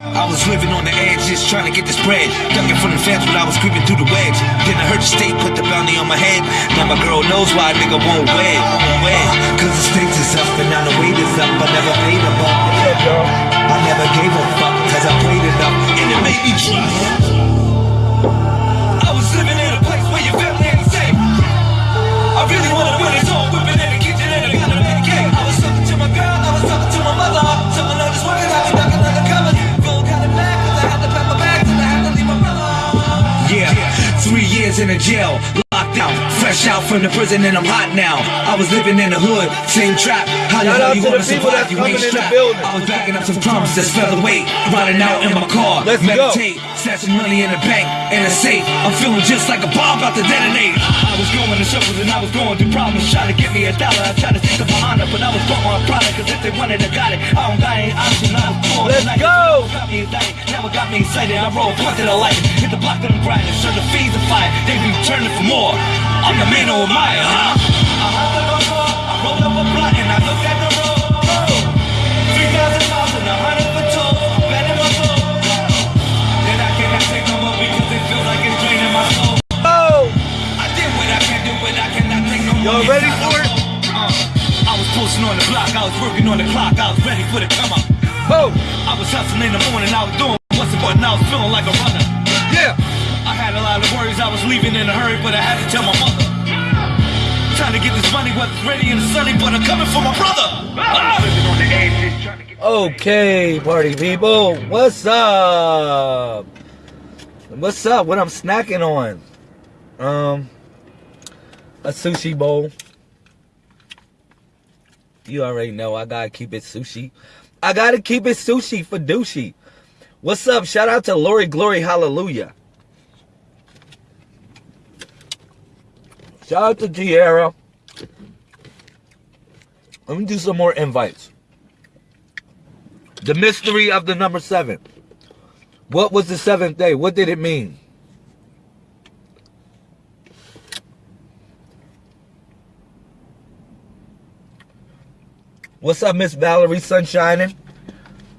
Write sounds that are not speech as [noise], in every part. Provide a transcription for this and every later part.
I was living on the edge, just trying to get this bread. Ducking from the fence when I was creeping through the wedge. Then I heard the state put the bounty on my head. Now my girl knows why a nigga won't wed. Wed. Cause the stakes is up and now the weight is up. I never paid a buck. I never gave a fuck cause I played it up. And it made me trust. In a jail. Fresh out from the prison and I'm hot now. I was living in the hood, same trap. How the hell you to the wanna survive? You ain't in the strapped. I was backing up some drums that's featherweight. Riding out in my car, Let's meditate. Stashing money in the bank, in a safe. I'm feeling just like a bomb about to detonate. I was going to circles and I was going through problems. Trying to get me a dollar. I tried to of my honor, but I was broke on a product. Cause if they wanted, I got it. I don't got any options. I was born Let's tonight. go. Got me never got me excited. I roll to the light. Hit the block of them grinding. Serve the fees of fire. They be turning for more. I'm the man on my, huh? I hopped in my car, I rolled up a blunt and I looked at the road. 3,000 miles and a hundred for. Bad in my soul. Then I cannot take no more because it feels like it's draining my soul. Oh, I did what I can do, but I cannot take no more. Y'all ready for it? Uh, I was posting on the block, I was working on the clock, I was ready for the come up. oh, I was hustling in the morning, I was doing what's the button, I was feeling like a runner. Yeah. I had a lot of worries, I was leaving in a hurry, but I had to tell my mother. Trying to get this money, weather's ready and sunny, but I'm coming for my brother. The Okay, party people, what's up? What's up? What I'm snacking on? Um, a sushi bowl. You already know I gotta keep it sushi. I gotta keep it sushi for douchey. What's up? Shout out to Lori Glory Hallelujah. Shout out to Tierra. Let me do some more invites. The mystery of the number seven. What was the seventh day? What did it mean? What's up, Miss Valerie Sunshining?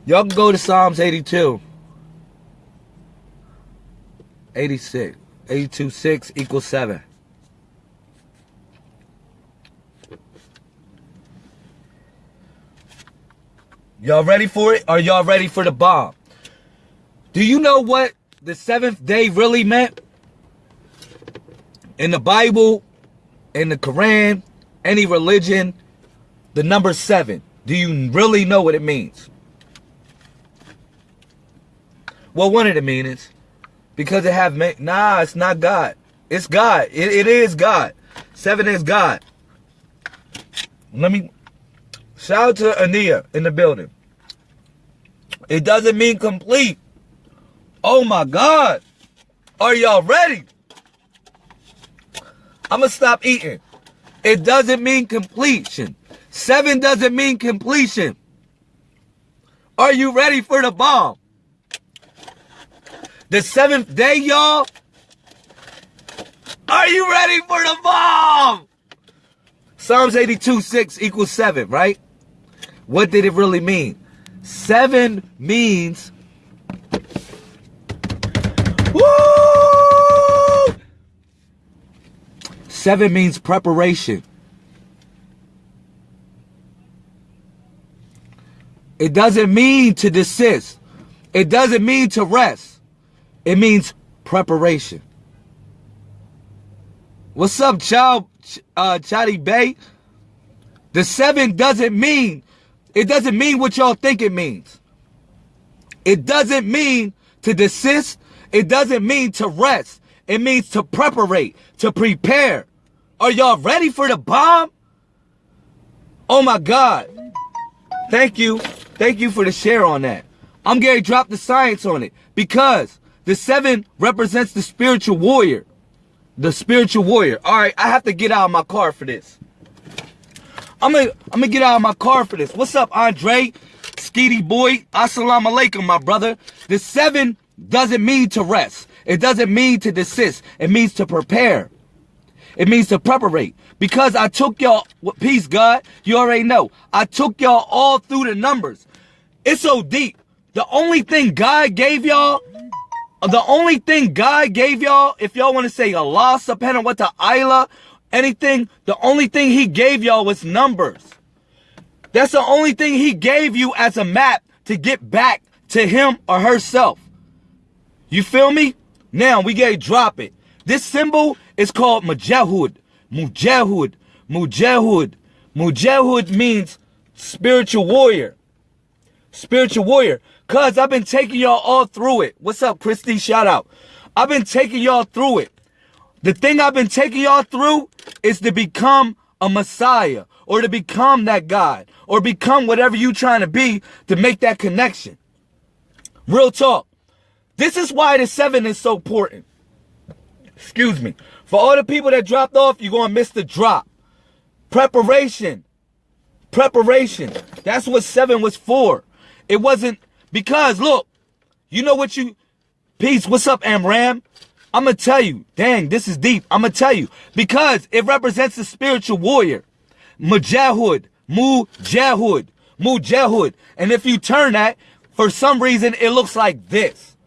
Y'all can go to Psalms 82. 86. 82 6 equals 7. Y'all ready for it? Are y'all ready for the bomb? Do you know what the seventh day really meant? In the Bible, in the Quran, any religion, the number seven. Do you really know what it means? Well, one of the meanings. Because it have ma- nah, it's not God. It's God. It, it is God. Seven is God. Let me shout out to Ania in the building. It doesn't mean complete. Oh my God. Are y'all ready? I'm gonna stop eating. It doesn't mean completion. Seven doesn't mean completion. Are you ready for the bomb? The seventh day, y'all. Are you ready for the bomb? Psalms 82 6 equals 7, right? What did it really mean? Seven means. Woo! Seven means preparation. It doesn't mean to desist. It doesn't mean to rest. It means preparation. What's up, child, uh, Chatty Bay? The seven doesn't mean, it doesn't mean what y'all think it means. It doesn't mean to desist. It doesn't mean to rest. It means to preparate, to prepare. Are y'all ready for the bomb? Oh my God. Thank you. Thank you for the share on that. I'm going to drop the science on it because the seven represents the spiritual warrior. The spiritual warrior. All right, I have to get out of my car for this. I'm gonna, I'm gonna get out of my car for this. What's up, Andre? Skeety boy. Assalamu alaikum, my brother. The seven doesn't mean to rest. It doesn't mean to desist. It means to prepare. It means to preparate. Because I took y'all, peace God, you already know. I took y'all all through the numbers. It's so deep. The only thing God gave y'all, the only thing God gave y'all, if y'all want to say Allah subhanahu wa ta'ala, anything, the only thing he gave y'all was numbers. That's the only thing he gave you as a map to get back to him or herself. You feel me? Now we gotta drop it. This symbol is called Mujahud. Mujahud. Mujahud. Mujahud means spiritual warrior. Spiritual warrior. Cuz I've been taking y'all all through it. What's up, Christy? Shout out. I've been taking y'all through it. The thing I've been taking y'all through is to become a Messiah or to become that God or become whatever you trying to be to make that connection. Real talk. This is why the seven is so important. Excuse me. For all the people that dropped off, you're going to miss the drop. Preparation. Preparation. That's what seven was for. It wasn't because, look, you know what you, peace, what's up, Amram? I'm going to tell you, dang, this is deep. I'm going to tell you because it represents the spiritual warrior. Mujahud, Mujahud, Mujahud. And if you turn that, for some reason, it looks like this.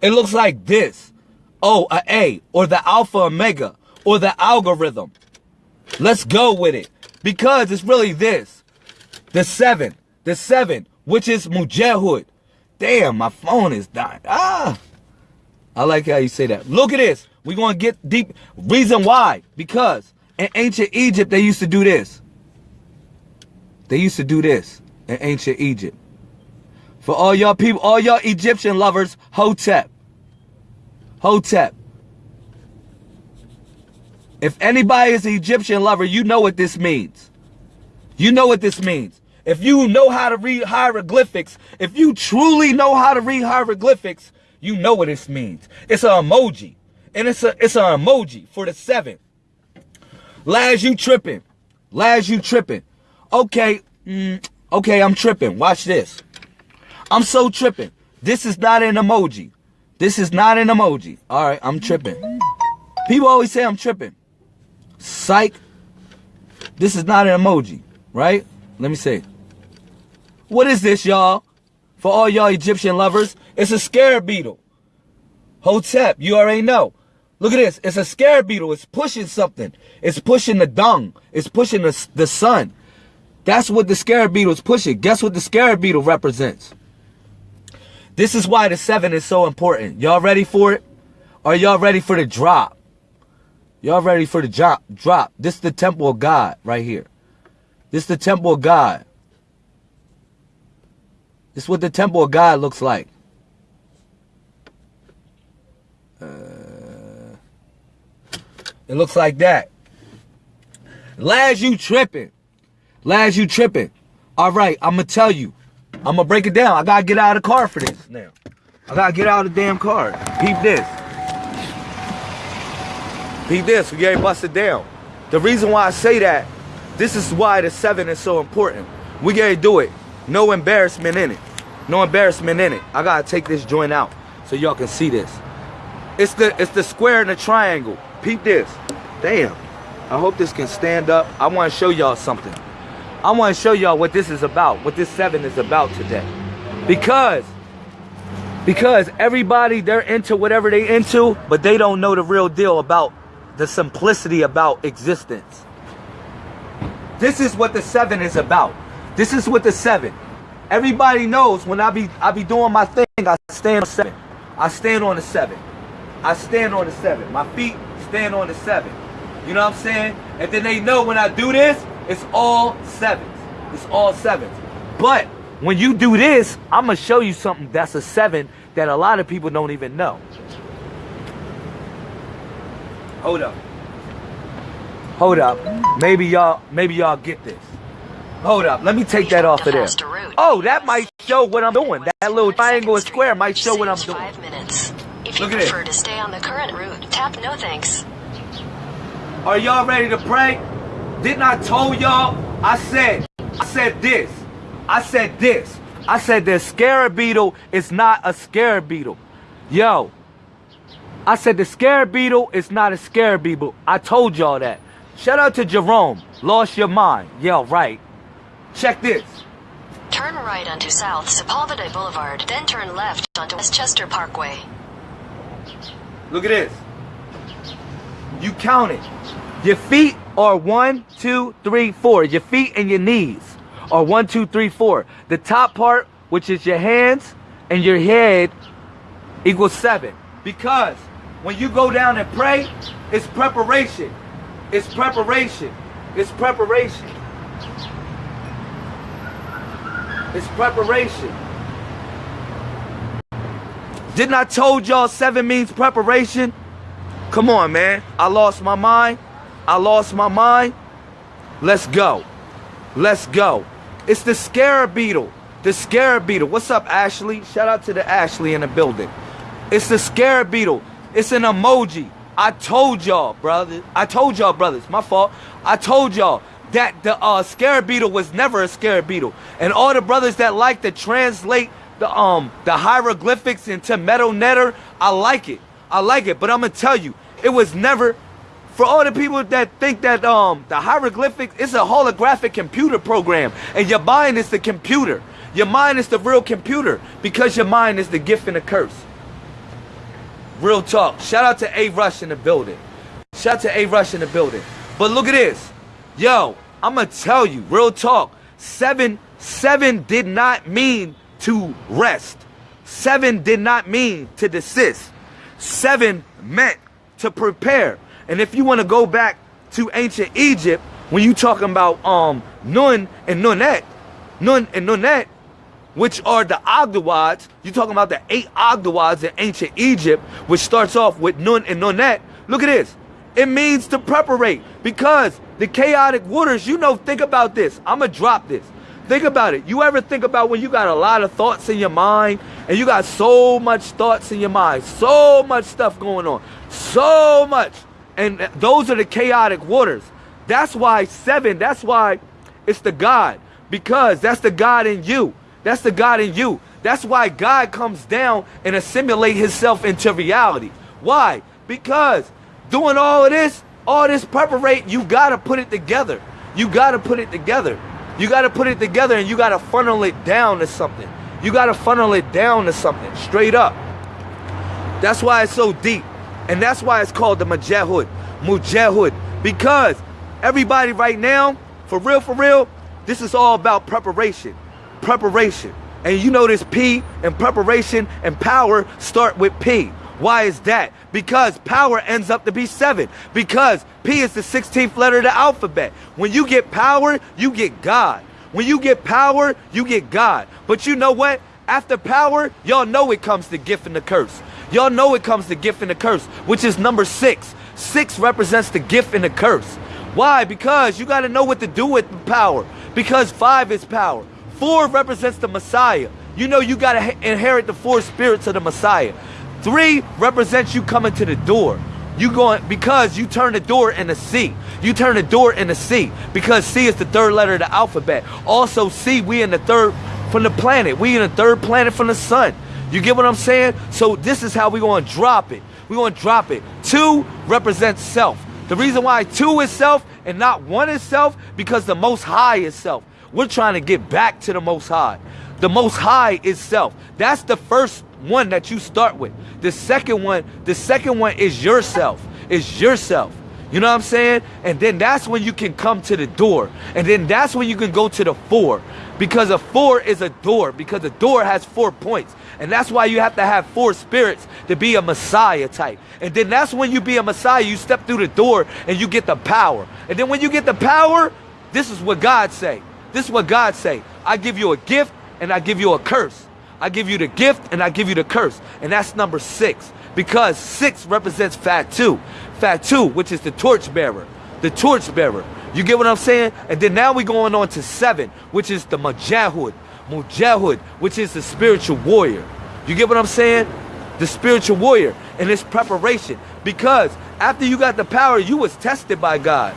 It looks like this. Oh, a A, or the alpha omega, or the algorithm. Let's go with it. Because it's really this. The seven. The seven, which is Mujahud. Damn, my phone is dying. Ah. I like how you say that. Look at this. We're going to get deep. Reason why. Because in ancient Egypt, they used to do this. They used to do this in ancient Egypt. For all y'all people, all y'all Egyptian lovers, Hotep. Hotep. If anybody is an Egyptian lover, you know what this means. You know what this means. If you know how to read hieroglyphics, if you truly know how to read hieroglyphics, you know what this means. It's an emoji. And it's a it's an emoji for the seven. Laz, you tripping. Laz, you tripping. Okay, mm, okay, I'm tripping. Watch this. I'm so tripping. This is not an emoji. This is not an emoji. All right, I'm tripping. People always say I'm tripping. Psych. This is not an emoji, right? Let me see. What is this, y'all? For all y'all Egyptian lovers, it's a scarab beetle. Hotep, you already know. Look at this. It's a scarab beetle. It's pushing something. It's pushing the dung. It's pushing the, the sun. That's what the scarab beetle is pushing. Guess what the scarab beetle represents? This is why the seven is so important. Y'all ready for it? Are y'all ready for the drop? Y'all ready for the drop? Drop. This is the temple of God right here. This is the temple of God. This is what the temple of God looks like. Uh, it looks like that. Laz, you tripping. Laz, you tripping. All right, I'm going to tell you. I'm gonna break it down. I gotta get out of the car for this now. I gotta get out of the damn car. Peep this. Peep this. We gotta bust it down. The reason why I say that, this is why the seven is so important. We gotta do it. No embarrassment in it. No embarrassment in it. I gotta take this joint out so y'all can see this. It's the it's the square and the triangle. Peep this. Damn. I hope this can stand up. I want to show y'all something. I want to show y'all what this is about, what this seven is about today. Because, because everybody, they're into whatever they into, but they don't know the real deal about the simplicity about existence. This is what the seven is about. This is what the seven. Everybody knows when I be I be doing my thing, I stand on seven. I stand on the seven. I stand on the seven. My feet stand on the seven. You know what I'm saying? And then they know when I do this, it's all sevens. It's all sevens. But when you do this, I'm to show you something that's a seven that a lot of people don't even know. Hold up. Hold up. Maybe y'all maybe y'all get this. Hold up. Let me take that off of there. Oh, that might show what I'm doing. That little triangle and square might show what I'm doing. Five minutes. If you Look at prefer to stay on the current route, tap no thanks. Are y'all ready to pray? Didn't I told y'all? I said, I said this. I said this. I said the scarab beetle is not a scarab beetle. Yo, I said the scarab beetle is not a scarab beetle. I told y'all that. Shout out to Jerome. Lost your mind. Yeah, right. Check this. Turn right onto South Sepulveda Boulevard, then turn left onto Westchester Parkway. Look at this. You count it. Your feet are one, two, three, four. Your feet and your knees are one, two, three, four. The top part, which is your hands and your head, equals seven. Because when you go down and pray, it's preparation. It's preparation. It's preparation. It's preparation. Didn't I told y'all seven means preparation? Come on, man. I lost my mind. I lost my mind. Let's go. Let's go. It's the scarab beetle. The scarab beetle. What's up, Ashley? Shout out to the Ashley in the building. It's the scarab beetle. It's an emoji. I told y'all, brother. I told y'all, brothers. My fault. I told y'all that the uh, scarab beetle was never a scarab beetle. And all the brothers that like to translate the um the hieroglyphics into Medu Neter, I like it. I like it. But I'm gonna tell you, it was never for all the people that think that um the hieroglyphics is a holographic computer program and your mind is the computer. Your mind is the real computer because your mind is the gift and the curse. Real talk. Shout out to A Rush in the building. Shout out to A Rush in the building. But look at this. Yo, I'ma tell you, real talk. Seven, seven did not mean to rest. Seven did not mean to desist. Seven meant to prepare. And if you want to go back to ancient Egypt, when you talking about um Nun and Nunet, Nun and Nunet, which are the Ogdoads, you talking about the eight Ogdoads in ancient Egypt, which starts off with Nun and Nunet. Look at this. It means to preparate because the chaotic waters, you know, think about this. I'm going to drop this. Think about it. You ever think about when you got a lot of thoughts in your mind and you got so much thoughts in your mind, so much stuff going on, so much. And those are the chaotic waters. That's why seven, that's why it's the God. Because that's the God in you. That's the God in you. That's why God comes down and assimilate himself into reality. Why? Because doing all of this, all this preparate, you gotta put it together. You gotta put it together. You gotta put it together and you gotta funnel it down to something. You gotta funnel it down to something, straight up. That's why it's so deep. And that's why it's called the Mujahud. Mujahud. Because everybody right now, for real, for real, this is all about preparation. Preparation. And you know this P and preparation and power start with P. Why is that? Because power ends up to be seven. Because P is the 16th letter of the alphabet. When you get power, you get God. When you get power, you get God. But you know what? After power, y'all know it comes the gift and the curse. Y'all know it comes the gift and the curse, which is number six. Six represents the gift and the curse. Why? Because you got to know what to do with the power. Because five is power. Four represents the Messiah. You know you got to inherit the four spirits of the Messiah. Three represents you coming to the door. You going because you turn the door into C. You turn the door into C because C is the third letter of the alphabet. Also, C we in the third from the planet. We in the third planet from the sun. You get what I'm saying? So this is how we going to drop it. We going to drop it. Two represents self. The reason why two is self and not one is self because the most high is self. We're trying to get back to the most high. The most high is self. That's the first one that you start with. The second one, the second one is yourself. Is yourself. You know what I'm saying? And then that's when you can come to the door. And then that's when you can go to the four. Because a four is a door. Because a door has four points. And that's why you have to have four spirits to be a Messiah type. And then that's when you be a Messiah, you step through the door and you get the power. And then when you get the power, this is what God say. This is what God say. I give you a gift and I give you a curse. I give you the gift and I give you the curse. And that's number six. Because six represents Fatu. Fatu, which is the torch bearer. The torch bearer. You get what I'm saying? And then now we going on to seven, which is the Mujahud. Mujahud, which is the spiritual warrior. You get what I'm saying? The spiritual warrior. And it's preparation. Because after you got the power, you was tested by God.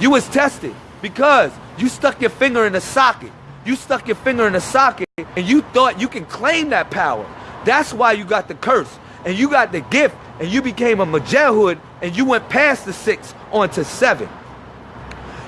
You was tested because you stuck your finger in the socket. You stuck your finger in the socket and you thought you can claim that power. That's why you got the curse and you got the gift and you became a Mujahud and you went past the six onto seven.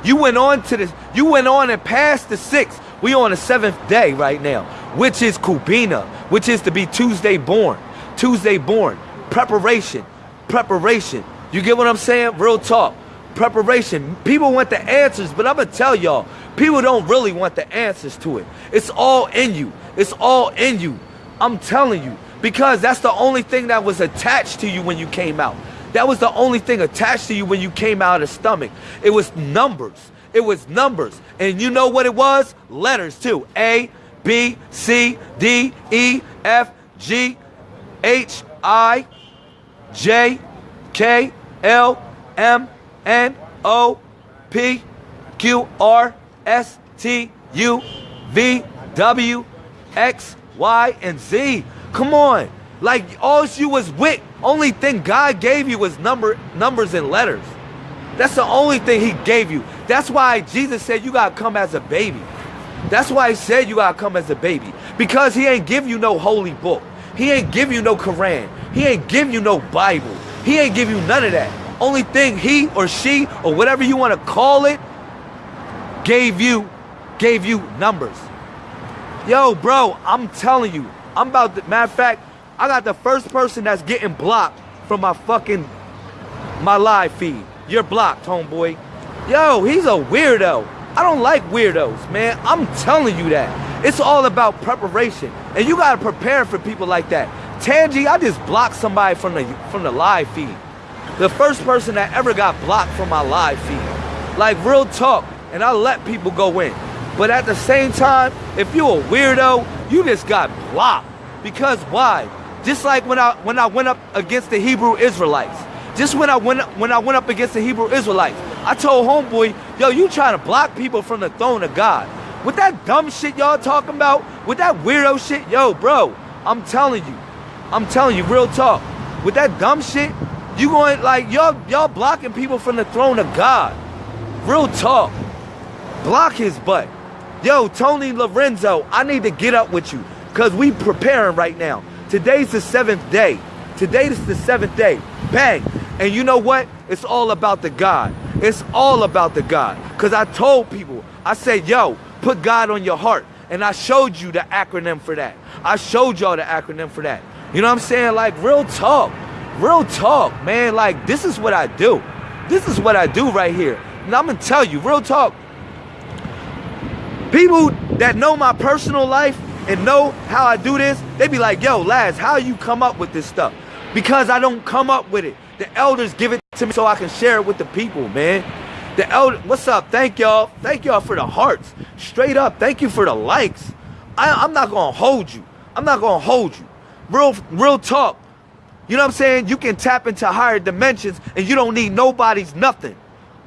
You went on to this, you went on and passed the six, We on the seventh day right now, which is Kwabena, which is to be Tuesday born. Tuesday born. Preparation. Preparation. You get what I'm saying? Real talk. Preparation. People want the answers, but I'm gonna tell y'all, people don't really want the answers to it. It's all in you. It's all in you. I'm telling you. Because that's the only thing that was attached to you when you came out. That was the only thing attached to you when you came out of the stomach. It was numbers. It was numbers. And you know what it was? Letters too. A, B, C, D, E, F, G, H, I, J, K, L, M, N, O, P, Q, R, S, T, U, V, W, X, Y, and Z. Come on. Like all you was with, only thing God gave you was number numbers and letters. That's the only thing he gave you. That's why Jesus said you gotta come as a baby. That's why he said you gotta come as a baby. Because he ain't give you no holy book. He ain't give you no Quran. He ain't give you no Bible. He ain't give you none of that. Only thing he or she or whatever you want to call it gave you gave you numbers. Yo, bro, I'm telling you, I'm about to, matter of fact, I got the first person that's getting blocked from my fucking my live feed. You're blocked, homeboy. Yo, he's a weirdo. I don't like weirdos, man. I'm telling you that. It's all about preparation. And you gotta prepare for people like that. Tangi, I just blocked somebody from the from the live feed. The first person that ever got blocked from my live feed. Like real talk. And I let people go in. But at the same time, if you a weirdo, you just got blocked. Because why? Just like when I when I went up against the Hebrew Israelites. Just when I went when I went up against the Hebrew Israelites, I told homeboy, yo, you trying to block people from the throne of God. With that dumb shit y'all talking about, with that weirdo shit, yo, bro, I'm telling you. I'm telling you, real talk. With that dumb shit, you going like y'all y'all blocking people from the throne of God. Real talk. Block his butt. Yo, Tony Lorenzo, I need to get up with you. Cause we preparing right now. Today's the seventh day. Today is the seventh day. Bang. And you know what? It's all about the God. It's all about the God. Because I told people, I said, yo, put God on your heart. And I showed you the acronym for that. I showed y'all the acronym for that. You know what I'm saying? Like, real talk. Real talk, man. Like, this is what I do. This is what I do right here. And I'm going to tell you, real talk. People that know my personal life and know how I do this, they be like, yo, Laz, how you come up with this stuff? Because I don't come up with it. The elders give it to me so I can share it with the people, man. The elder, what's up? Thank y'all. Thank y'all for the hearts. Straight up, thank you for the likes. I, I'm not gonna hold you. I'm not gonna hold you. Real, real talk. You know what I'm saying? You can tap into higher dimensions and you don't need nobody's nothing.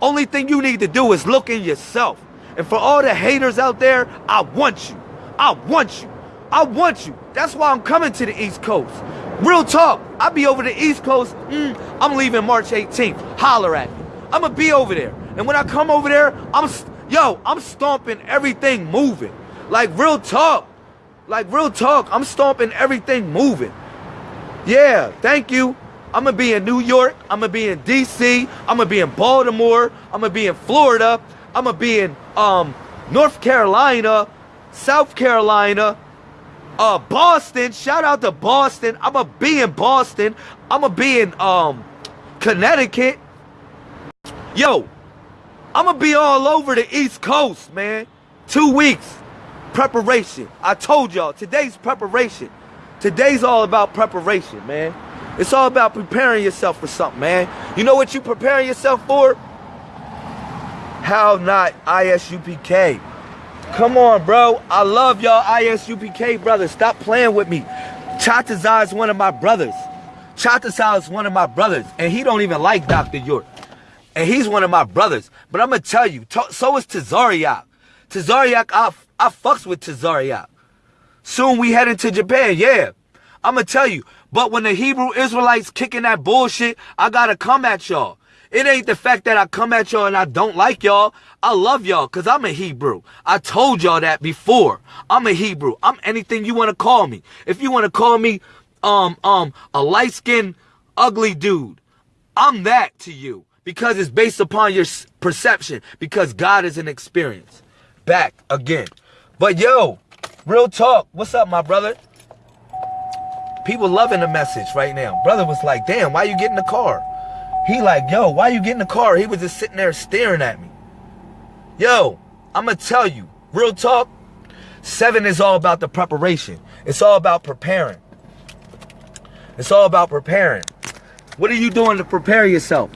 Only thing you need to do is look in yourself. And for all the haters out there, I want you. I want you. I want you. That's why I'm coming to the East Coast. Real talk. I'll be over the East Coast. Mm, I'm leaving March 18th. Holler at me. I'm going to be over there. And when I come over there, I'm, yo, I'm stomping everything moving. Like real talk. Like real talk. I'm stomping everything moving. Yeah, thank you. I'm gonna be in New York. I'm gonna be in DC. I'm gonna be in Baltimore. I'm gonna be in Florida. I'm gonna be in um, North Carolina, South Carolina, uh, Boston. Shout out to Boston. I'm gonna be in Boston. I'm gonna be in um, Connecticut. Yo, I'm gonna be all over the East Coast, man. Two weeks preparation. I told y'all today's preparation. Today's all about preparation, man. It's all about preparing yourself for something, man. You know what you preparing yourself for? How not ISUPK? Come on, bro. I love y'all ISUPK brothers. Stop playing with me. Chatazar is one of my brothers. Chatazar is one of my brothers. And he don't even like Dr. York. And he's one of my brothers. But I'm going to tell you, so is Tazariak. Tazariak, I, I fucks with Tazariak. Soon we heading to Japan, yeah. I'm going to tell you. But when the Hebrew Israelites kicking that bullshit, I got to come at y'all. It ain't the fact that I come at y'all and I don't like y'all. I love y'all because I'm a Hebrew. I told y'all that before. I'm a Hebrew. I'm anything you want to call me. If you want to call me um um a light-skinned ugly dude, I'm that to you because it's based upon your perception because God is an experience. Back again. But yo, real talk. What's up, my brother? People loving the message right now. Brother was like, damn, why you get in the car? He like, yo, why you get in the car? He was just sitting there staring at me. Yo, I'ma tell you, real talk, seven is all about the preparation. It's all about preparing. It's all about preparing. What are you doing to prepare yourself?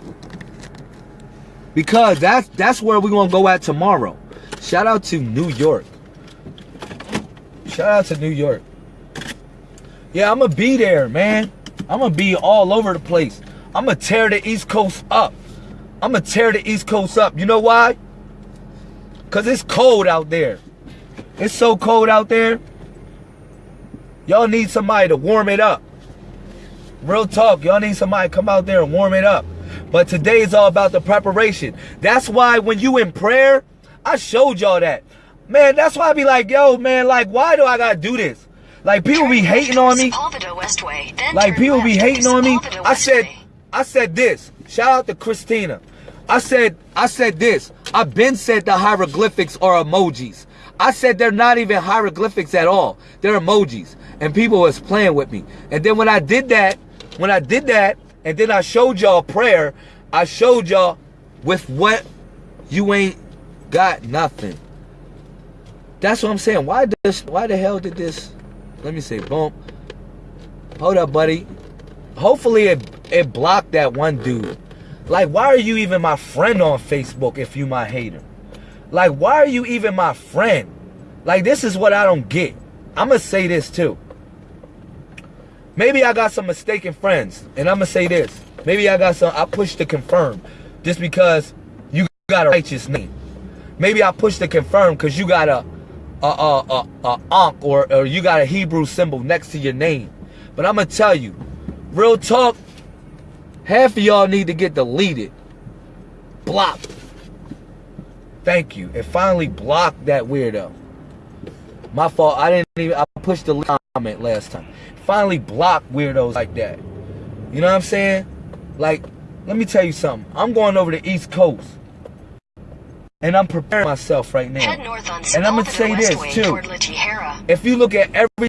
Because that's that's where we're gonna go at tomorrow. Shout out to New York. Shout out to New York. Yeah, I'm gonna be there, man. I'm gonna be all over the place. I'm gonna tear the East Coast up. I'm gonna tear the East Coast up. You know why? Cause it's cold out there. It's so cold out there. Y'all need somebody to warm it up. Real talk, y'all need somebody to come out there and warm it up. But today is all about the preparation. That's why when you in prayer, I showed y'all that. Man, that's why I be like, yo, man, like, why do I gotta do this? Like people be hating on me. Westway, Like people be hating on me. I said. I said this. Shout out to Christina. I said, I said this. I've been said the hieroglyphics are emojis. I said they're not even hieroglyphics at all. They're emojis. And people was playing with me. And then when I did that, when I did that, and then I showed y'all prayer, I showed y'all with what you ain't got nothing. That's what I'm saying. Why this why the hell did this let me say boom. Hold up, buddy. Hopefully it it blocked that one dude. Like, why are you even my friend on Facebook if you my hater? Like, why are you even my friend? Like, this is what I don't get. I'ma say this too. Maybe I got some mistaken friends, and I'ma say this. Maybe I got some I push to confirm just because you got a righteous name. Maybe I push to confirm because you got a a a a, a ankh or, or you got a Hebrew symbol next to your name. But I'm gonna tell you, real talk, half of y'all need to get deleted. Blocked. Thank you. It finally blocked that weirdo. My fault. I didn't even I pushed the comment last time. Finally blocked weirdos like that. You know what I'm saying? Like, let me tell you something. I'm going over the East Coast. And I'm preparing myself right now. Head north on And I'm gonna say this too. toward La Tijera. If you look at every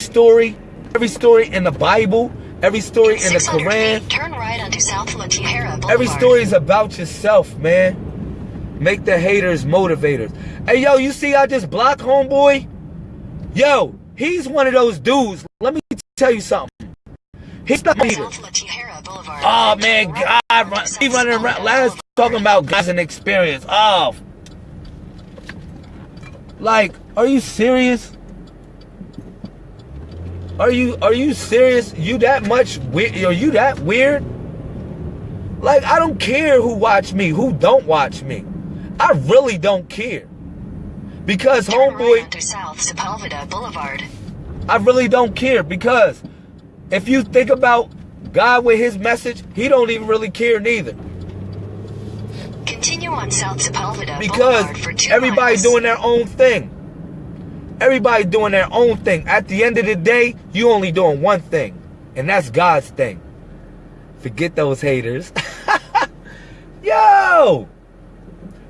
story, every story in the Bible, every story in the Quran, feet, turn right onto South La Tijera Boulevard. every story is about yourself, man. Make the haters motivators. Hey, yo, you see I just blocked homeboy? Yo, he's one of those dudes. Let me tell you something. He's not either. South La Boulevard. Oh man, God, run, he running around. Last talking about guys and experience. Oh, like, are you serious? Are you are you serious? You that much weird? Are you that weird? Like, I don't care who watch me, who don't watch me. I really don't care. Because Turn homeboy, onto South Sepulveda Boulevard. I really don't care because if you think about God with his message, he don't even really care neither. Continue on South Sepulveda Because Boulevard for two everybody miles. doing their own thing. Everybody doing their own thing. At the end of the day, you only doing one thing, and that's God's thing. Forget those haters. [laughs] Yo!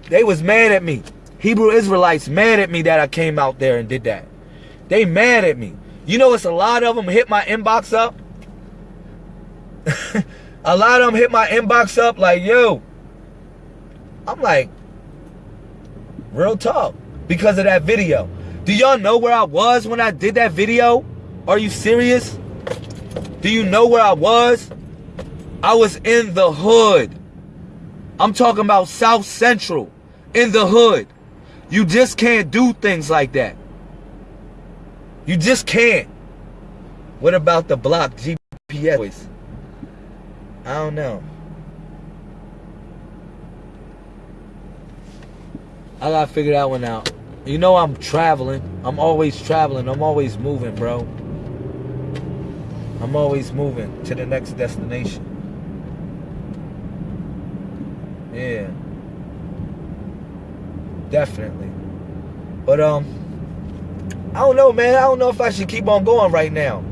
They was mad at me. Hebrew Israelites mad at me that I came out there and did that. They mad at me. You know it's a lot of them hit my inbox up. [laughs] a lot of them hit my inbox up like, yo. I'm like, real talk. Because of that video. Do y'all know where I was when I did that video? Are you serious? Do you know where I was? I was in the hood. I'm talking about South Central. In the hood. You just can't do things like that. You just can't. What about the block GPS? I don't know. I gotta figure that one out. You know I'm traveling. I'm always traveling. I'm always moving, bro. I'm always moving to the next destination. Yeah. Definitely. But um I don't know, man. I don't know if I should keep on going right now.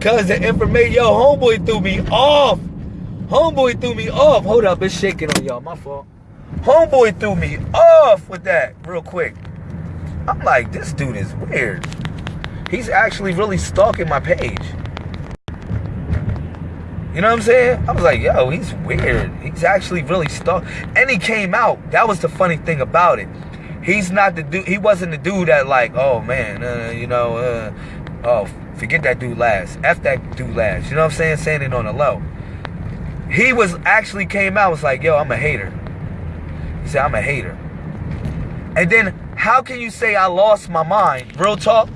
Cause the information yo, homeboy threw me off. Homeboy threw me off. Hold up, it's shaking on y'all. My fault. Homeboy threw me off with that real quick. I'm like, this dude is weird. He's actually really stalking my page. You know what I'm saying? I was like, yo, he's weird. He's actually really stalk. And he came out. That was the funny thing about it. He's not the dude. He wasn't the dude that like, oh man, uh, you know, uh, oh forget that dude last. F that dude last. You know what I'm saying? Saying it on the low. He was actually came out was like, yo, I'm a hater. He said, I'm a hater. And then how can you say I lost my mind? Real talk.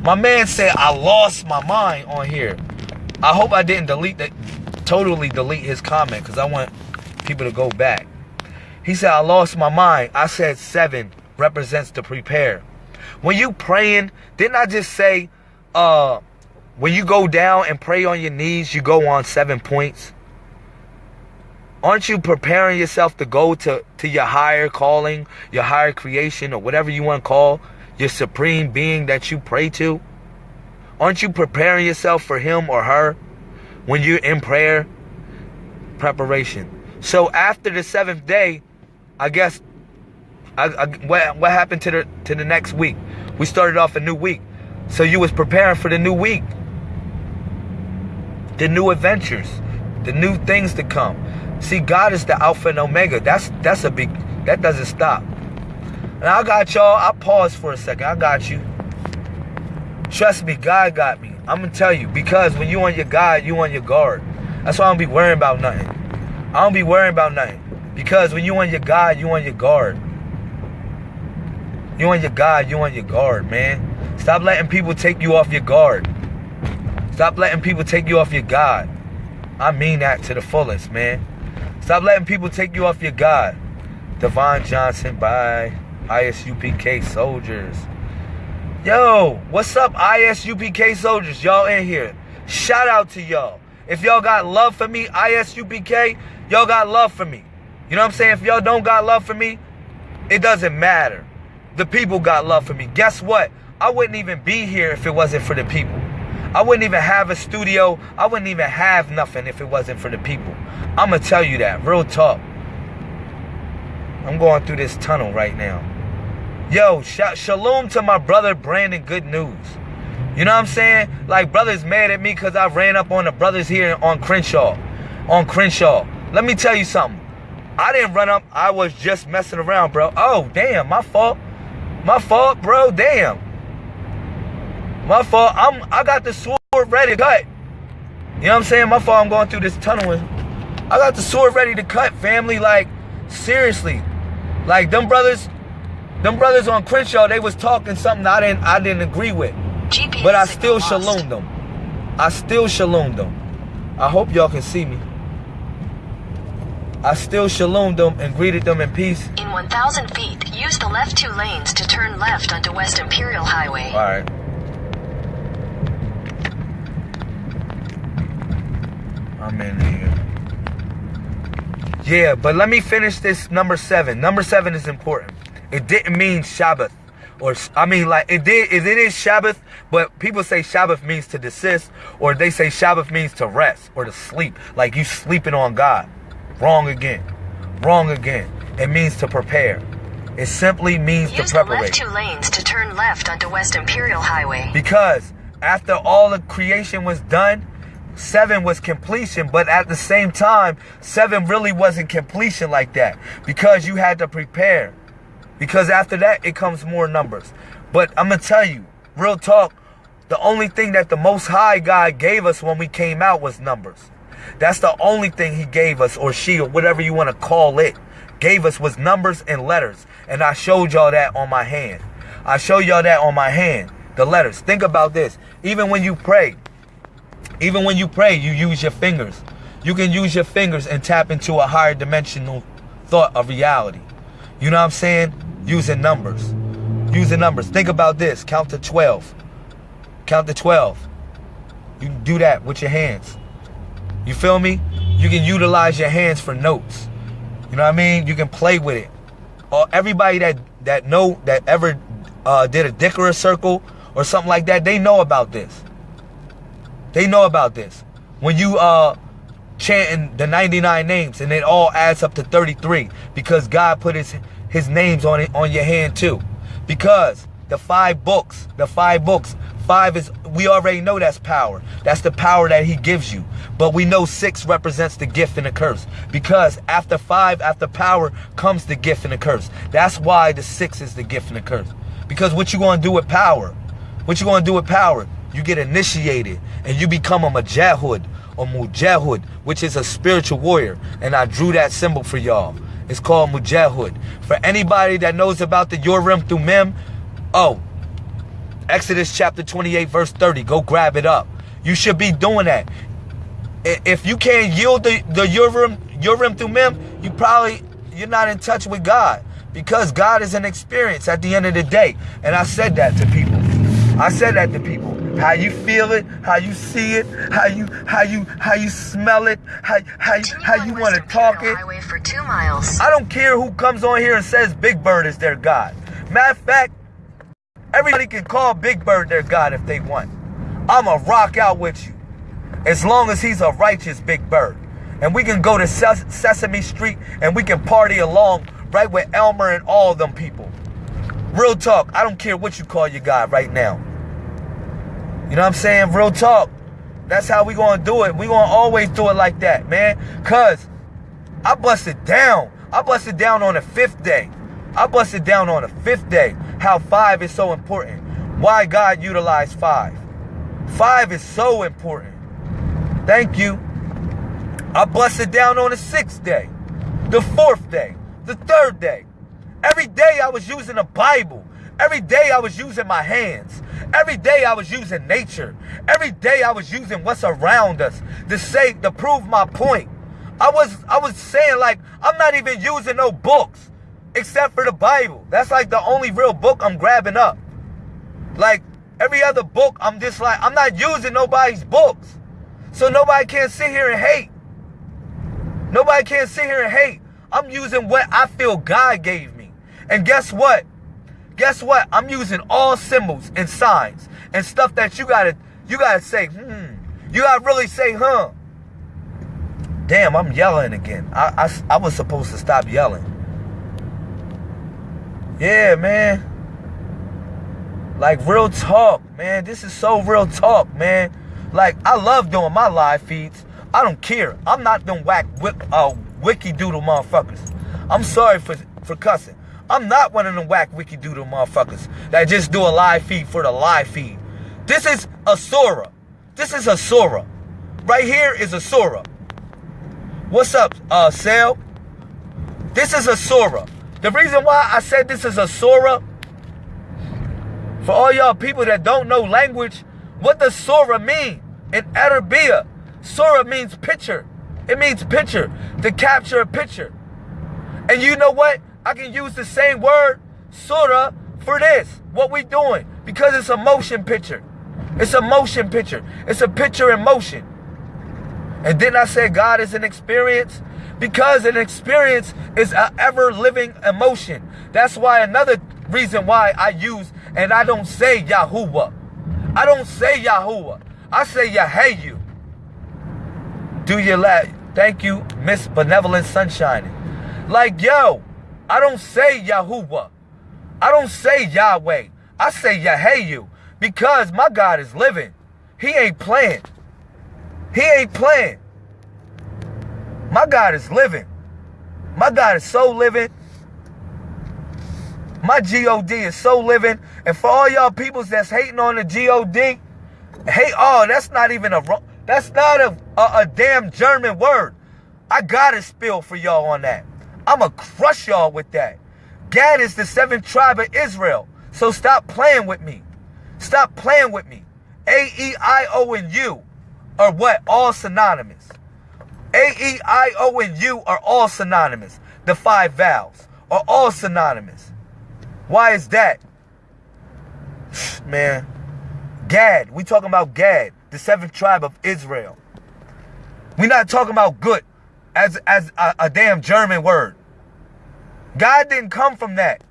My man said I lost my mind on here. I hope I didn't delete that, totally delete his comment because I want people to go back. He said, I lost my mind. I said seven represents to prepare. When you praying, didn't I just say, uh, when you go down and pray on your knees, you go on seven points? Aren't you preparing yourself to go to, to your higher calling, your higher creation, or whatever you want to call your supreme being that you pray to? Aren't you preparing yourself for him or her when you're in prayer? Preparation. So after the seventh day, I guess I, I, what, what happened to the to the next week? We started off a new week. So you was preparing for the new week. The new adventures, the new things to come. See, God is the Alpha and Omega. That's that's a big that doesn't stop. And I got y'all. I pause for a second. I got you. Trust me, God got me. I'm gonna tell you because when you on your God, you on your guard. That's why I don't be worrying about nothing. I don't be worrying about nothing because when you on your God, you on your guard. You on your God, you on your guard, man. Stop letting people take you off your guard. Stop letting people take you off your God. I mean that to the fullest, man. Stop letting people take you off your God. Devon Johnson by ISUPK soldiers. Yo, what's up, ISUPK soldiers? Y'all in here. Shout out to y'all. If y'all got love for me, ISUPK, y'all got love for me. You know what I'm saying? If y'all don't got love for me, it doesn't matter. The people got love for me. Guess what? I wouldn't even be here if it wasn't for the people. I wouldn't even have a studio. I wouldn't even have nothing if it wasn't for the people. I'm going to tell you that. Real talk. I'm going through this tunnel right now. Yo, sh- shalom to my brother Brandon Good News. You know what I'm saying? Like, brothers mad at me because I ran up on the brothers here on Crenshaw. On Crenshaw. Let me tell you something. I didn't run up. I was just messing around, bro. Oh, damn. My fault. My fault, bro. Damn. My fault. I'm, I got the sword ready to cut. You know what I'm saying? My fault. I'm going through this tunnel. I got the sword ready to cut, family. Like, seriously. Like, them brothers them brothers on Crenshaw, they was talking something I didn't I didn't agree with. GPS But I still shalom them. I still shalom them. I hope y'all can see me. I still shalom them and greeted them in peace. In 1,000 feet, use the left two lanes to turn left onto West Imperial Highway. Alright. I'm in here. Yeah, but let me finish this number seven. Number seven is important. It didn't mean Shabbath. Or I mean like it did it is Shabbath, but people say Shabbath means to desist, or they say Shabbath means to rest or to sleep. Like you sleeping on God. Wrong again. Wrong again. It means to prepare. It simply means Use to the preparate. left two lanes to turn left onto West Imperial Highway. Because after all the creation was done, seven was completion, but at the same time, seven really wasn't completion like that because you had to prepare. Because after that, it comes more numbers. But I'm going to tell you, real talk, the only thing that the Most High God gave us when we came out was numbers. That's the only thing He gave us, or she, or whatever you want to call it, gave us was numbers and letters. And I showed y'all that on my hand. I show y'all that on my hand, the letters. Think about this. Even when you pray, even when you pray, you use your fingers. You can use your fingers and tap into a higher dimensional thought of reality. You know what I'm saying? Using numbers. Using numbers. Think about this. Count to 12. Count to 12. You can do that with your hands. You feel me? You can utilize your hands for notes. You know what I mean? You can play with it. Or everybody that that know that ever uh, did a Dickera circle or something like that, they know about this. They know about this. When you uh chanting the 99 names and it all adds up to 33 because God put his his names on it on your hand too. Because the five books, the five books, five is, we already know that's power. That's the power that he gives you. But we know six represents the gift and the curse. Because after five, after power, comes the gift and the curse. That's why the six is the gift and the curse. Because what you gonna do with power? What you gonna do with power? You get initiated and you become a majahud or mujahud, which is a spiritual warrior. And I drew that symbol for y'all. It's called mujahud. For anybody that knows about the Urim Thummim, oh, Exodus chapter 28, verse 30. Go grab it up. You should be doing that. If you can't yield the, the Urim, Urim Thummim, you probably, you're not in touch with God. Because God is an experience at the end of the day. And I said that to people. I said that to people. How you feel it, how you see it, how you how you how you smell it, how how how you want to talk it. For two miles. I don't care who comes on here and says Big Bird is their God. Matter of fact, everybody can call Big Bird their God if they want. I'ma rock out with you. As long as he's a righteous Big Bird. And we can go to Ses- Sesame Street and we can party along right with Elmo and all them people. Real talk, I don't care what you call your God right now. You know what I'm saying? Real talk. That's how we gonna do it. We gonna always do it like that, man. Cause I busted down. I busted down on the fifth day. I busted down on the fifth day how five is so important. Why God utilized five. Five is so important. Thank you. I busted down on the sixth day, the fourth day, the third day. Every day I was using the Bible. Every day I was using my hands. Every day I was using nature. Every day I was using what's around us to say to prove my point. I was I was saying like I'm not even using no books except for the Bible. That's like the only real book I'm grabbing up. Like every other book I'm just like I'm not using nobody's books. So nobody can sit here and hate. Nobody can sit here and hate. I'm using what I feel God gave me. And guess what? Guess what? I'm using all symbols and signs and stuff that you gotta you gotta say, hmm. You gotta really say, huh. Damn, I'm yelling again. I, I, I was supposed to stop yelling. Yeah, man. Like real talk, man. This is so real talk, man. Like I love doing my live feeds. I don't care. I'm not them whack uh, wiki doodle motherfuckers. I'm sorry for for cussing. I'm not one of them whack wiki doodle motherfuckers that just do a live feed for the live feed. This is a Sora. This is a Sora. Right here is a Sora. What's up, uh, Sale? This is a Sora. The reason why I said this is a Sora, for all y'all people that don't know language, what does Sora mean in Arabia? Sora means picture. It means picture, to capture a picture. And you know what? I can use the same word, surah, for this. What we doing. Because it's a motion picture. It's a motion picture. It's a picture in motion. And then I say God is an experience? Because an experience is an ever living emotion. That's why another reason why I use and I don't say Yahuwah. I don't say Yahuwah. I say Yahayu. Do your last. Thank you, Miss Benevolent Sunshine. Like, yo, I don't say Yahuwah. I don't say Yahweh. I say Yahayu because my God is living. He ain't playing. He ain't playing. My God is living. My God is so living. My God is so living. And for all y'all peoples that's hating on the God, hate, oh, that's not even a, that's not a, a, a damn German word. I got to spill for y'all on that. I'ma crush y'all with that. Gad is the seventh tribe of Israel. So stop playing with me. Stop playing with me. A, E, I, O, and U are what? All synonymous. A, E, I, O, and U are all synonymous. The five vowels are all synonymous. Why is that? [sighs] Man, Gad, we talking about Gad, the seventh tribe of Israel. we not talking about good as, as a, a damn German word. God didn't come from that.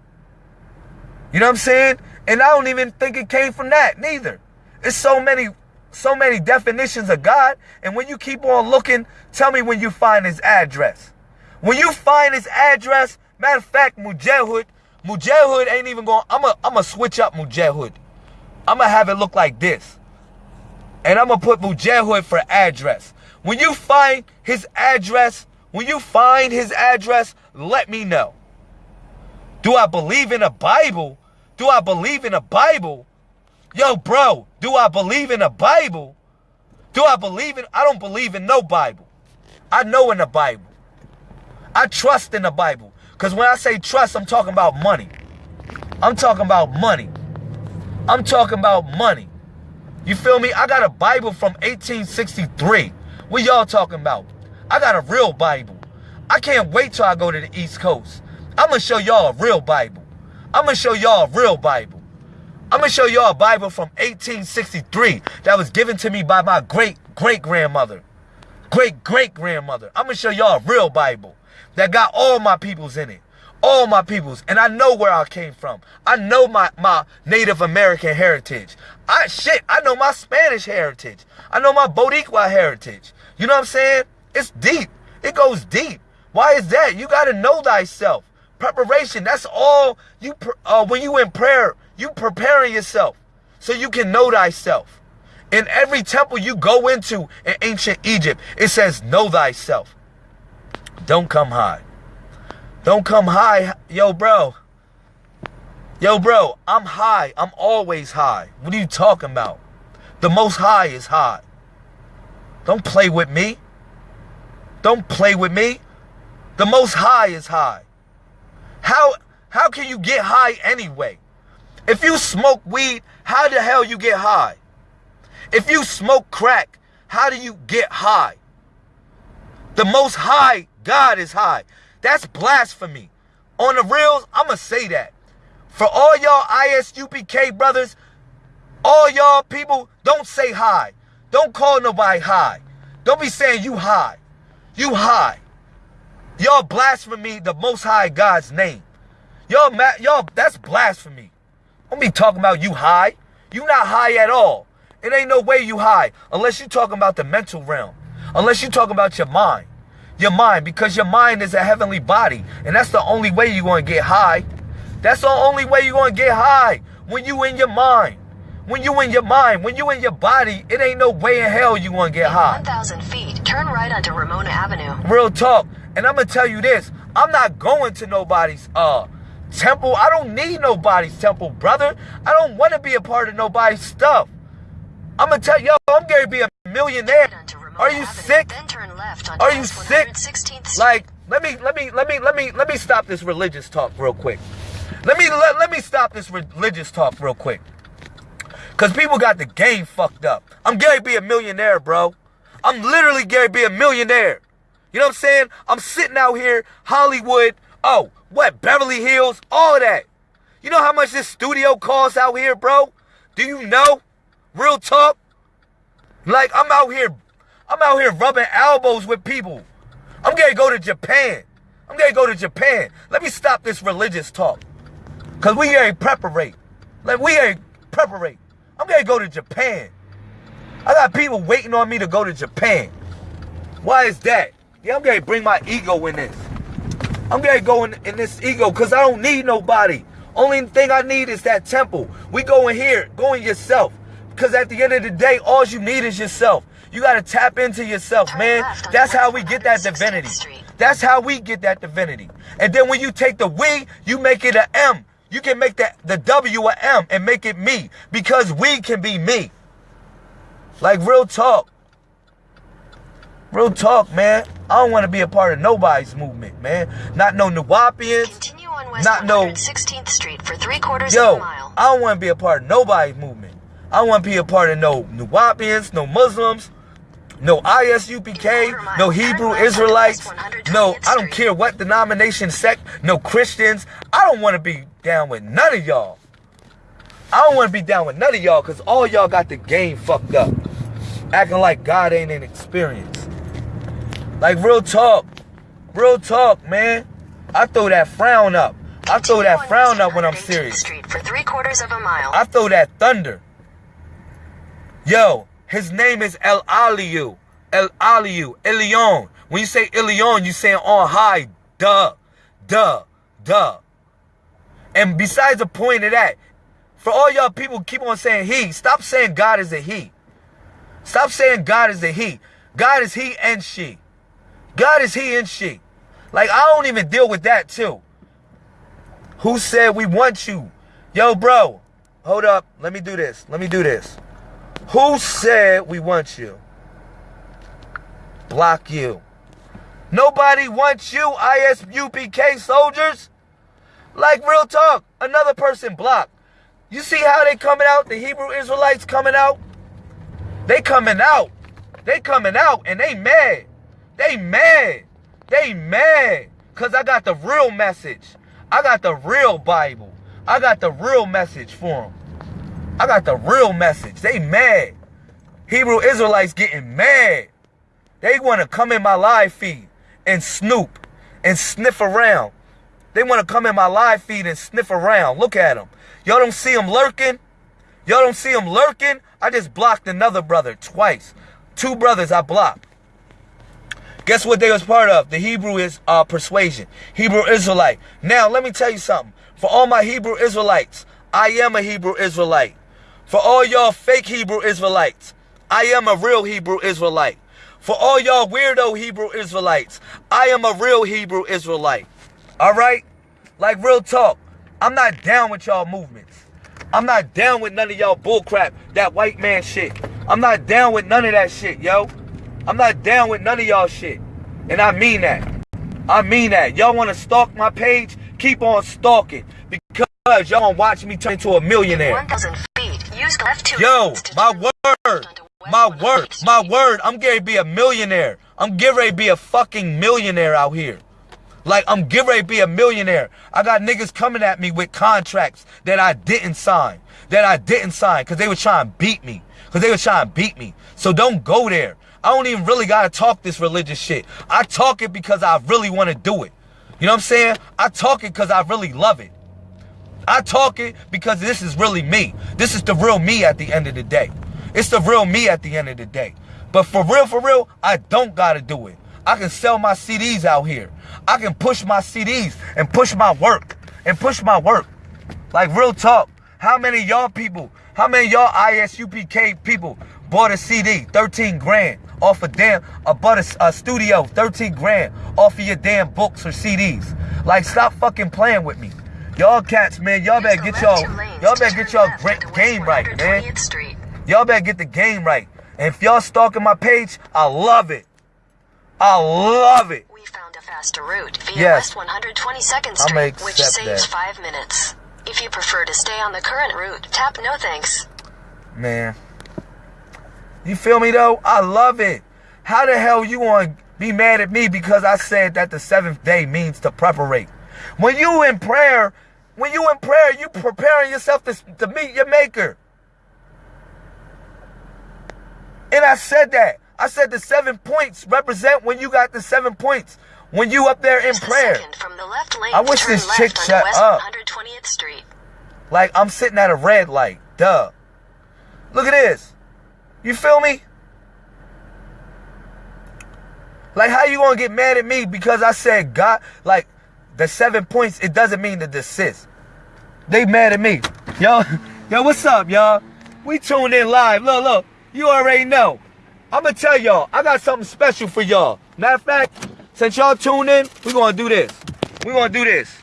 You know what I'm saying? And I don't even think it came from that neither. It's so many, so many definitions of God. And when you keep on looking, tell me when you find his address. When you find his address, matter of fact, Mujahid, Mujahid ain't even going. I'm a I'm gonna switch up Mujahid. I'm gonna have it look like this, and I'm gonna put Mujahid for address. When you find his address, when you find his address, let me know. Do I believe in a Bible? Do I believe in a Bible? Yo, bro, do I believe in a Bible? Do I believe in I don't believe in no Bible. I know in the Bible. I trust in the Bible. Because when I say trust, I'm talking about money. I'm talking about money. I'm talking about money. You feel me? I got a Bible from 1863. What y'all talking about? I got a real Bible. I can't wait till I go to the East Coast. I'm going to show y'all a real Bible. I'm going to show y'all a real Bible. I'm going to show y'all a Bible from 1863 that was given to me by my great great grandmother. Great great grandmother. I'm going to show y'all a real Bible that got all my peoples in it. All my peoples. And I know where I came from. I know my, my Native American heritage. I shit, I know my Spanish heritage. I know my Boricua heritage. You know what I'm saying? It's deep. It goes deep. Why is that? You got to know thyself. Preparation. That's all you uh, when you in prayer, you preparing yourself so you can know thyself. In every temple you go into in ancient Egypt, it says know thyself. Don't come high. Don't come high. Yo, bro. Yo, bro, I'm high. I'm always high. What are you talking about? The most high is high. Don't play with me. Don't play with me. The most high is high. How how can you get high anyway? If you smoke weed, how the hell you get high? If you smoke crack, how do you get high? The most high God is high. That's blasphemy. On the reels, I'ma say that. For all y'all ISUPK brothers, all y'all people, don't say high. Don't call nobody high. Don't be saying you high. You high. Y'all blasphemy the most high God's name. Y'all y'all that's blasphemy. Don't be talking about you high. You not high at all. It ain't no way you high unless you talking about the mental realm. Unless you talking about your mind. Your mind because your mind is a heavenly body and that's the only way you're going to get high. That's the only way you're going to get high when you in your mind. When you in your mind, when you in your body, it ain't no way in hell you going to get high. 1,000 feet, turn right onto Ramona Avenue. Real talk. And I'm gonna tell you this: I'm not going to nobody's uh temple. I don't need nobody's temple, brother. I don't want to be a part of nobody's stuff. I'm gonna tell yo, I'm gonna be a millionaire. Are you sick? Are you sick? Like, let me, let me, let me, let me, let me stop this religious talk real quick. Let me let, let me stop this religious talk real quick. Cause people got the game fucked up. I'm gonna be a millionaire, bro. I'm literally gonna be a millionaire. You know what I'm saying? I'm sitting out here, Hollywood. Oh, what? Beverly Hills, all that. You know how much this studio costs out here, bro? Do you know? Real talk. Like I'm out here, I'm out here rubbing elbows with people. I'm gonna go to Japan. I'm gonna go to Japan. Let me stop this religious talk. Cause we ain't preparate. Like we ain't preparate. I'm gonna go to Japan. I got people waiting on me to go to Japan. Why is that? Yeah, I'm gonna bring my ego in this. I'm gonna go in, in this ego because I don't need nobody. Only thing I need is that temple. We go in here, go in yourself. Because at the end of the day, all you need is yourself. You gotta tap into yourself, man. That's how we get that divinity. That's how we get that divinity. And then when you take the we, you make it an M. You can make that the W a M and make it me. Because we can be me. Like real talk. Real talk, man. I don't want to be a part of nobody's movement, man. Not no Nuwaubians. Continue on West Not no 116th Street for three quarters Yo, of a mile. I don't want to be a part of nobody's movement. I don't want to be a part of no Nuwaubians, no Muslims, no ISUPK, no Hebrew Israelites, no, I don't care what denomination, sect, no Christians. I don't want to be down with none of y'all. I don't want to be down with none of y'all because all y'all got the game fucked up. Acting like God ain't an experience. Like real talk. Real talk, man. I throw that frown up. I throw that frown up when I'm serious. Street for three quarters of a mile. I throw that thunder. Yo, his name is El Aliyu. El Aliyu. Elion. When you say Elion, you saying on high. Duh. Duh. Duh. And besides the point of that, for all y'all people keep on saying he, stop saying God is a he. Stop saying God is a he. God is he and she. God is he and she. Like I don't even deal with that too. Who said we want you? Yo, bro, hold up. Let me do this. Let me do this. Who said we want you? Block you. Nobody wants you, ISUPK soldiers. Like real talk, another person blocked. You see how they coming out? The Hebrew Israelites coming out? They coming out. They coming out and they mad. They mad. They mad. Cause I got the real message. I got the real Bible. I got the real message for them. I got the real message. They mad. Hebrew Israelites getting mad. They want to come in my live feed and snoop and sniff around. They want to come in my live feed and sniff around. Look at them. Y'all don't see them lurking? Y'all don't see them lurking? I just blocked another brother twice. Two brothers I blocked. Guess what they was part of? The Hebrew is uh, persuasion. Hebrew Israelite. Now, let me tell you something. For all my Hebrew Israelites, I am a Hebrew Israelite. For all y'all fake Hebrew Israelites, I am a real Hebrew Israelite. For all y'all weirdo Hebrew Israelites, I am a real Hebrew Israelite. All right? Like real talk. I'm not down with y'all movements. I'm not down with none of y'all bullcrap, that white man shit. I'm not down with none of that shit, yo. I'm not down with none of y'all shit. And I mean that. I mean that. Y'all want to stalk my page? Keep on stalking. Because y'all want to watch me turn into a millionaire. 1,000 feet. Use left two Yo, my word. My word. My word. I'm getting to be a millionaire. I'm getting ready to be a fucking millionaire out here. Like, I'm getting ready to be a millionaire. I got niggas coming at me with contracts that I didn't sign. That I didn't sign because they were trying to beat me. Because they were trying to beat me. So don't go there. I don't even really got to talk this religious shit. I talk it because I really want to do it. You know what I'm saying? I talk it because I really love it. I talk it because this is really me. This is the real me at the end of the day. It's the real me at the end of the day. But for real, for real, I don't gotta do it. I can sell my CDs out here. I can push my CDs and push my work and push my work. Like real talk. How many y'all people, how many y'all ISUPK people bought a CD, 13 grand off a damn, a bought a, a studio, 13 grand off of your damn books or CDs. Like stop fucking playing with me. Y'all cats, man, y'all better get y'all, y'all better get y'all game right, man. Y'all better get the game right. And if y'all stalking my page, I love it. I love it. We found a faster route via Yes. West 122nd I'ma Street, which saves that. five minutes. If you prefer to stay on the current route, tap no thanks. Man. You feel me though? I love it. How the hell you want to be mad at me because I said that the seventh day means to preparate? When you in prayer, when you in prayer, you preparing yourself to, to meet your maker. And I said that. I said the seven points represent when you got the seven points. When you up there in prayer. from the left lane I wish this chick shut West up. 120th Street. Like I'm sitting at a red light. Duh. Look at this. You feel me? Like how you gonna get mad at me because I said God like the seven points, it doesn't mean to desist. They mad at me. Yo, [laughs] yo, what's up, y'all? We tuned in live. Look, look, you already know. I'ma tell y'all, I got something special for y'all. Matter of fact, since y'all tuned in, we gonna do this. We gonna do this.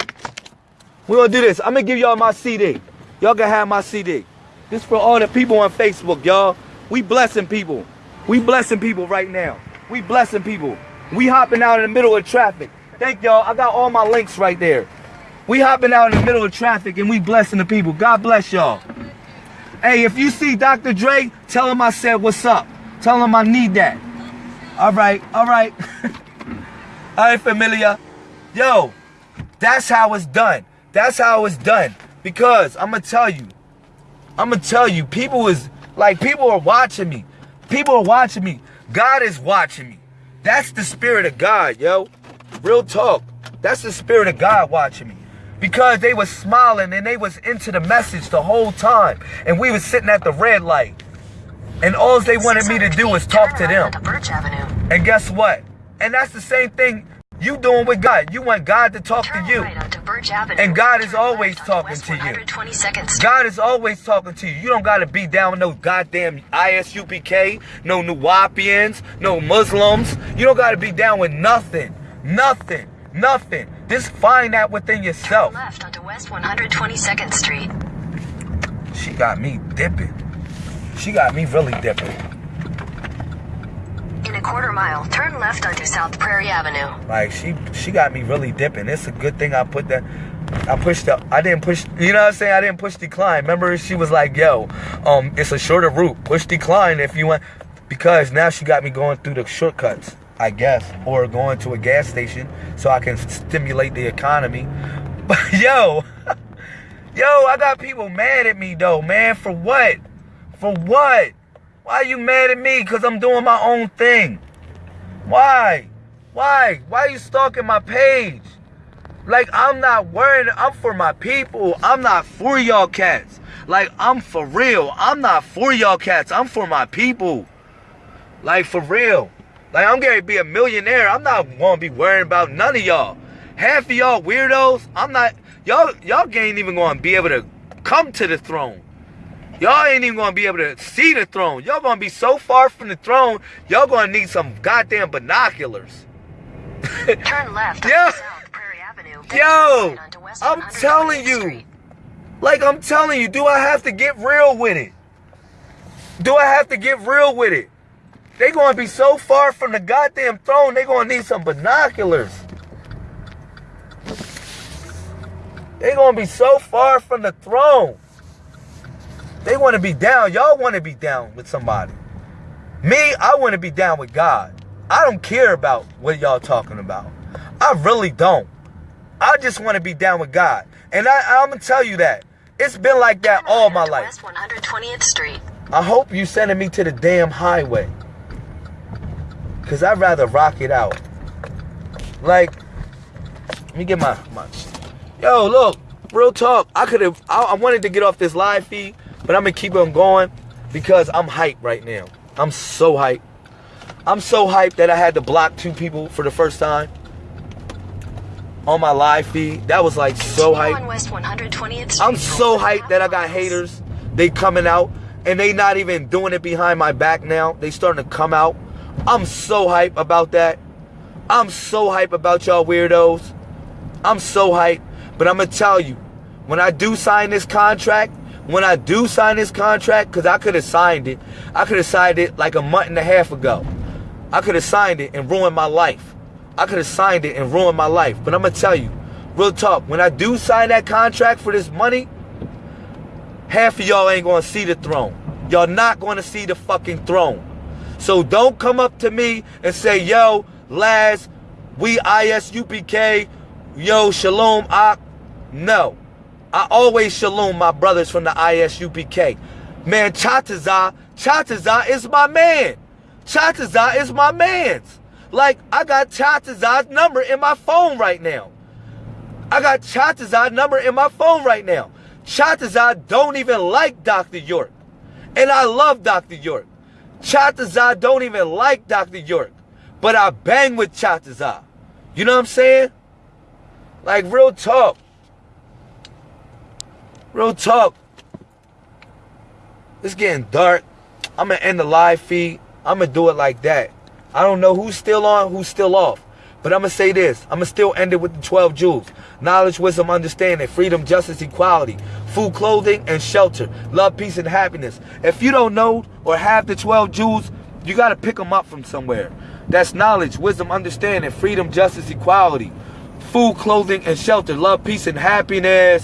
We're gonna do this. I'm gonna give y'all my CD. Y'all can have my CD. This for all the people on Facebook, y'all. We blessing people. We blessing people right now. We blessing people. We hopping out in the middle of traffic. Thank y'all. I got all my links right there. We hopping out in the middle of traffic and we blessing the people. God bless y'all. Hey, if you see Dr. Dre, tell him I said what's up. Tell them I need that. All right, all right. [laughs] all right, familia. Yo, that's how it's done. That's how it's done. Because I'm gonna tell you, I'm gonna tell you, people is like people are watching me. People are watching me. God is watching me. That's the spirit of God, yo. Real talk. That's the spirit of God watching me. Because they was smiling and they was into the message the whole time. And we was sitting at the red light. And all they wanted me to do was talk to them. onto Birch Avenue. And guess what? And that's the same thing you doing with God. You want God to talk to Turn you. right onto Birch Avenue. And God is always talking to you. 122nd Street. God is always talking to you. You don't gotta be down with no goddamn ISUPK, no Nuwaubians, no Muslims. You don't gotta be down with nothing. Nothing. Nothing. Just find that within Turn yourself. left onto West 122nd Street. She got me dipping. She got me really dipping. In a quarter mile, turn left onto South Prairie Avenue. Like she she got me really dipping. It's a good thing I put that I pushed up. I didn't push you know what I'm saying? I didn't push decline. Remember she was like, yo, um, it's a shorter route. Push decline if you want because now she got me going through the shortcuts, I guess. Or going to a gas station so I can stimulate the economy. [laughs] But yo, [laughs] yo, I got people mad at me though, man. For what? For what? Why are you mad at me? Cause I'm doing my own thing. Why? Why? Why are you stalking my page? Like I'm not worried. I'm for my people. I'm not for y'all cats. Like I'm for real. I'm not for y'all cats. I'm for my people. Like for real. Like I'm gonna be a millionaire. I'm not gonna be worrying about none of y'all. Half of y'all weirdos. I'm not. Y'all y'all ain't even gonna be able to come to the throne. Y'all ain't even gonna be able to see the throne. Y'all gonna be so far from the throne. Y'all gonna need some goddamn binoculars. [laughs] Turn left [laughs] Yeah. South Prairie Avenue. Yo, turn right onto West I'm telling you. Street. Like I'm telling you, do I have to get real with it? Do I have to get real with it? They gonna be so far from the goddamn throne, they gonna need some binoculars. They gonna be so far from the throne. They wanna be down. Y'all wanna be down with somebody. Me, I wanna be down with God. I don't care about what y'all talking about. I really don't. I just want to be down with God. And I, I'm going to tell you that. It's been like that all my life. West 120th Street. I hope you sending me to the damn highway. Because I'd rather rock it out. Like, let me get my, my. Yo, look, real talk. I could have, I, I wanted to get off this live feed, but I'm going to keep on going because I'm hyped right now. I'm so hyped. I'm so hyped that I had to block two people for the first time on my live feed. That was like so hyped. West 120th Street. I'm so hyped that I got haters. They coming out and they not even doing it behind my back now. They starting to come out. I'm so hyped about that. I'm so hyped about y'all weirdos. I'm so hyped. But I'm gonna tell you, when I do sign this contract, when I do sign this contract, because I could have signed it, I could have signed it like a month and a half ago. I could have signed it and ruined my life. I could have signed it and ruined my life. But I'm gonna tell you, real talk, when I do sign that contract for this money, half of y'all ain't gonna see the throne. Y'all not gonna see the fucking throne. So don't come up to me and say, yo, Laz, we ISUPK, yo, Shalom, Ak. No. I always shalom my brothers from the ISUPK. Man, Chataza, Chataza is my man. Chataza is my man's. Like, I got Chataza's number in my phone right now. I got Chataza's number in my phone right now. Chataza don't even like Dr. York. And I love Dr. York. Chataza don't even like Dr. York. But I bang with Chataza. You know what I'm saying? Like real talk. Real talk. It's getting dark. I'm gonna end the live feed. I'm gonna do it like that. I don't know who's still on, who's still off. But I'm gonna say this. I'm gonna still end it with the 12 jewels. Knowledge, wisdom, understanding, freedom, justice, equality, food, clothing, and shelter. Love, peace, and happiness. If you don't know or have the 12 jewels, you gotta pick them up from somewhere. That's knowledge, wisdom, understanding, freedom, justice, equality, food, clothing, and shelter. Love, peace, and happiness.